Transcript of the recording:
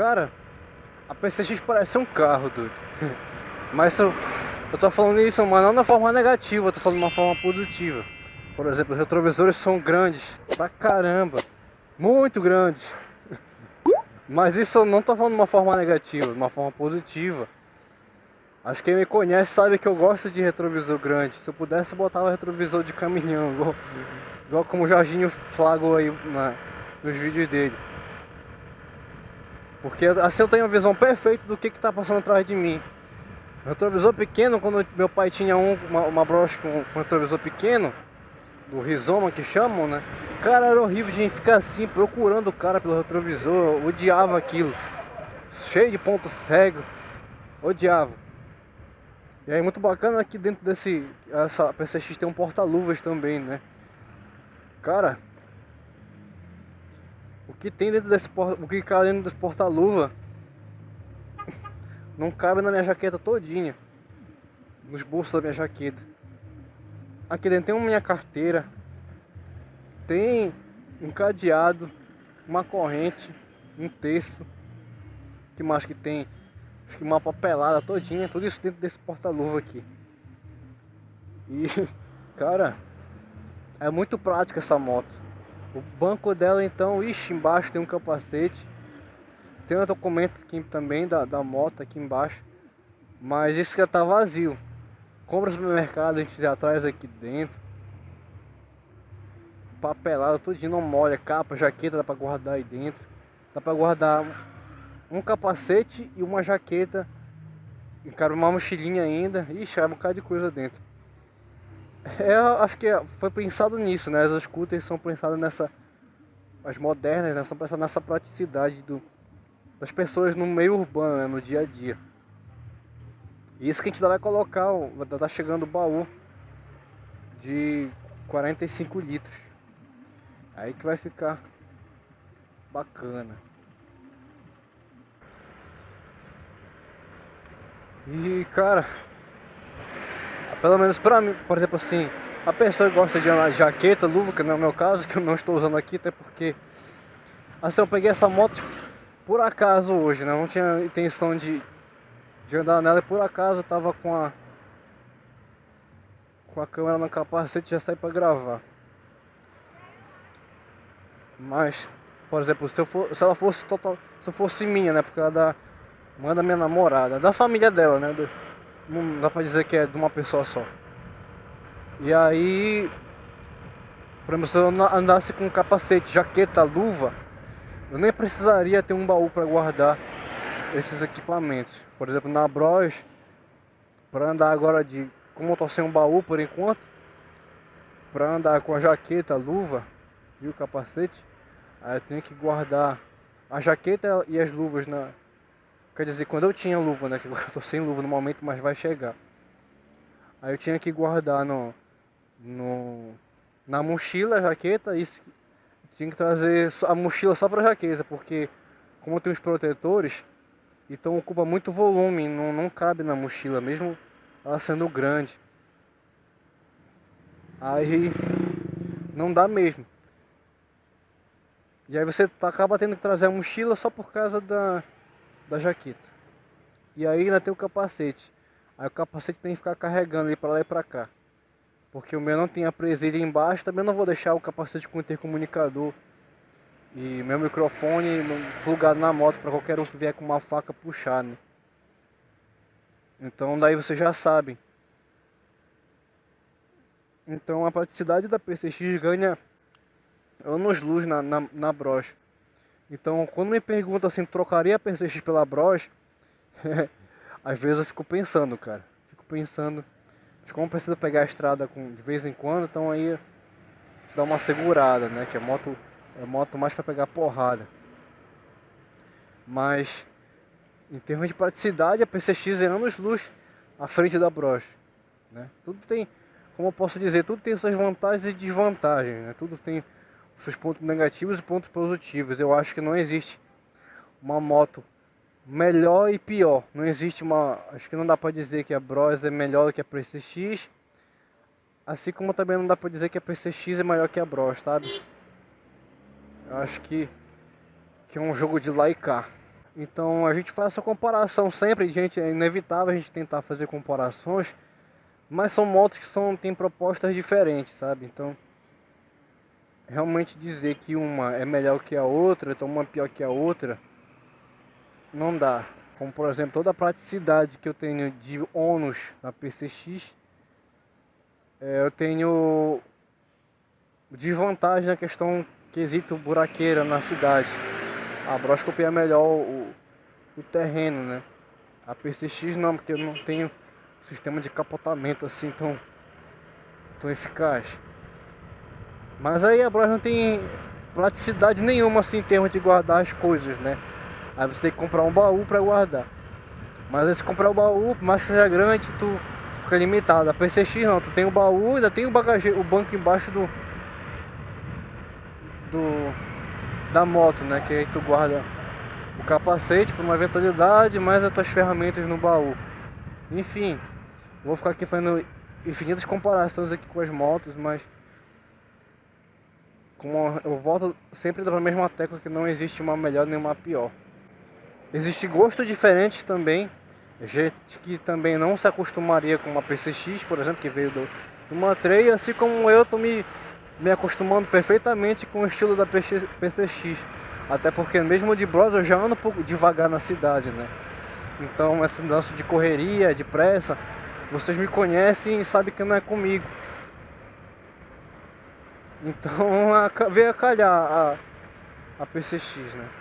Cara, a PCX parece um carro, dude. Mas eu, eu tô falando isso, mas não na forma negativa, eu tô falando de uma forma positiva. Por exemplo, os retrovisores são grandes, pra caramba. Muito grandes. Mas isso eu não tô falando de uma forma negativa, de uma forma positiva. Acho que quem me conhece sabe que eu gosto de retrovisor grande. Se eu pudesse, eu botava retrovisor de caminhão, igual, igual como o Jorginho flagou aí na, nos vídeos dele. Porque assim eu tenho a visão perfeita do que está passando atrás de mim. Retrovisor pequeno, quando meu pai tinha um, uma, uma broche com, com retrovisor pequeno, do rizoma que chamam, né? Cara, era horrível de ficar assim, procurando o cara pelo retrovisor, odiava aquilo. Cheio de ponto cego, odiava. E aí muito bacana aqui dentro desse, essa PCX tem um porta-luvas também, né? Cara, o que tem dentro desse o que cabe dentro desse porta-luva não cabe na minha jaqueta todinha, nos bolsos da minha jaqueta. Aqui dentro tem uma minha carteira, tem um cadeado, uma corrente, um texto, que mais que tem? Acho que uma papelada todinha, tudo isso dentro desse porta-luva aqui. E, cara, é muito prática essa moto. O banco dela então, ixi, embaixo tem um capacete. Tem um documento aqui também da, da moto aqui embaixo. Mas isso já tá vazio. Compra no supermercado, a gente já traz aqui dentro. Papelado, tudo não molha, capa, jaqueta dá pra guardar aí dentro. Dá pra guardar um capacete e uma jaqueta. Encara uma mochilinha ainda. Ixi, é um bocado de coisa dentro. É, acho que foi pensado nisso, né? As scooters são pensadas nessa. As modernas, né? São pensadas nessa praticidade do, das pessoas no meio urbano, né? no dia a dia. E isso que a gente vai colocar, vai estar tá chegando o baú de 45 litros. Aí que vai ficar bacana. E cara, pelo menos pra mim, por exemplo assim, a pessoa gosta de de jaqueta, luva, que não é o meu caso, que eu não estou usando aqui, até porque assim eu peguei essa moto tipo, por acaso hoje, né? Não tinha intenção de de andar nela e por acaso eu tava com a com a câmera no capacete já saí para gravar. Mas, por exemplo, se, eu for, se ela fosse total, se fosse minha, né, porque ela da mãe da minha namorada, da família dela, né, do, não dá para dizer que é de uma pessoa só. E aí, por exemplo, se eu andasse com capacete, jaqueta, luva, eu nem precisaria ter um baú para guardar esses equipamentos. Por exemplo, na Bros, para andar agora de. Como eu tô sem um baú por enquanto, para andar com a jaqueta, a luva e o capacete, aí eu tenho que guardar a jaqueta e as luvas na. Quer dizer, quando eu tinha luva, né? Que eu tô sem luva no momento, mas vai chegar. Aí eu tinha que guardar no. no na mochila a jaqueta, isso tinha que trazer a mochila só para jaqueta, porque como tem os protetores, então ocupa muito volume, não, não cabe na mochila, mesmo ela sendo grande. Aí não dá mesmo. E aí você tá, acaba tendo que trazer a mochila só por causa da, da jaqueta. E aí ainda tem o capacete. Aí o capacete tem que ficar carregando ele para lá e para cá. Porque o meu não tem a presilha embaixo, também não vou deixar o capacete com intercomunicador e meu microfone plugado na moto para qualquer um que vier com uma faca puxar, né? Então daí você já sabe. Então a praticidade da PCX ganha anos luz na, na, na broche. Então quando me perguntam assim, trocaria a PCX pela broche, às vezes eu fico pensando, cara. Fico pensando, como precisa pegar a estrada com, de vez em quando, então aí dá uma segurada, né? Que a moto é moto mais para pegar porrada. Mas em termos de praticidade, a PCX é anos luz à frente da Bros. Né? Tudo tem, como eu posso dizer, tudo tem suas vantagens e desvantagens. Né? Tudo tem seus pontos negativos e pontos positivos. Eu acho que não existe uma moto melhor e pior. Não existe uma. Acho que não dá para dizer que a Bros é melhor do que a PCX. Assim como também não dá para dizer que a PCX é maior que a Bros, sabe? Eu acho que, que é um jogo de lá e cá. Então a gente faz essa comparação sempre, gente, é inevitável a gente tentar fazer comparações, mas são motos que são, têm propostas diferentes, sabe? Então realmente dizer que uma é melhor que a outra, então uma pior que a outra, não dá. Como por exemplo, toda a praticidade que eu tenho de ônus na PCX, é, eu tenho desvantagem na questão quesito buraqueira na cidade. A broscopia é melhor o, o terreno, né? A PCX não, porque eu não tenho sistema de capotamento assim tão, tão eficaz. Mas aí a Bros não tem praticidade nenhuma assim em termos de guardar as coisas, né? Aí você tem que comprar um baú para guardar. Mas aí se comprar o baú, mais que seja grande, tu fica limitado. A PCX não, tu tem o baú, ainda tem o bagageiro, o banco embaixo do do da moto, né? Que aí tu guarda o capacete para uma eventualidade, mais as tuas ferramentas no baú. Enfim, vou ficar aqui fazendo infinitas comparações aqui com as motos, mas como eu volto sempre da mesma tecla que não existe uma melhor nem uma pior. Existe gostos diferentes também. Gente que também não se acostumaria com uma PCX, por exemplo, que veio do, do Mantreia, assim como eu tô me, me acostumando perfeitamente com o estilo da PCX. Até porque mesmo de Bros eu já ando um pouco devagar na cidade, né? Então esse lance de correria, de pressa, vocês me conhecem e sabem que não é comigo. Então veio a calhar a, a PCX, né?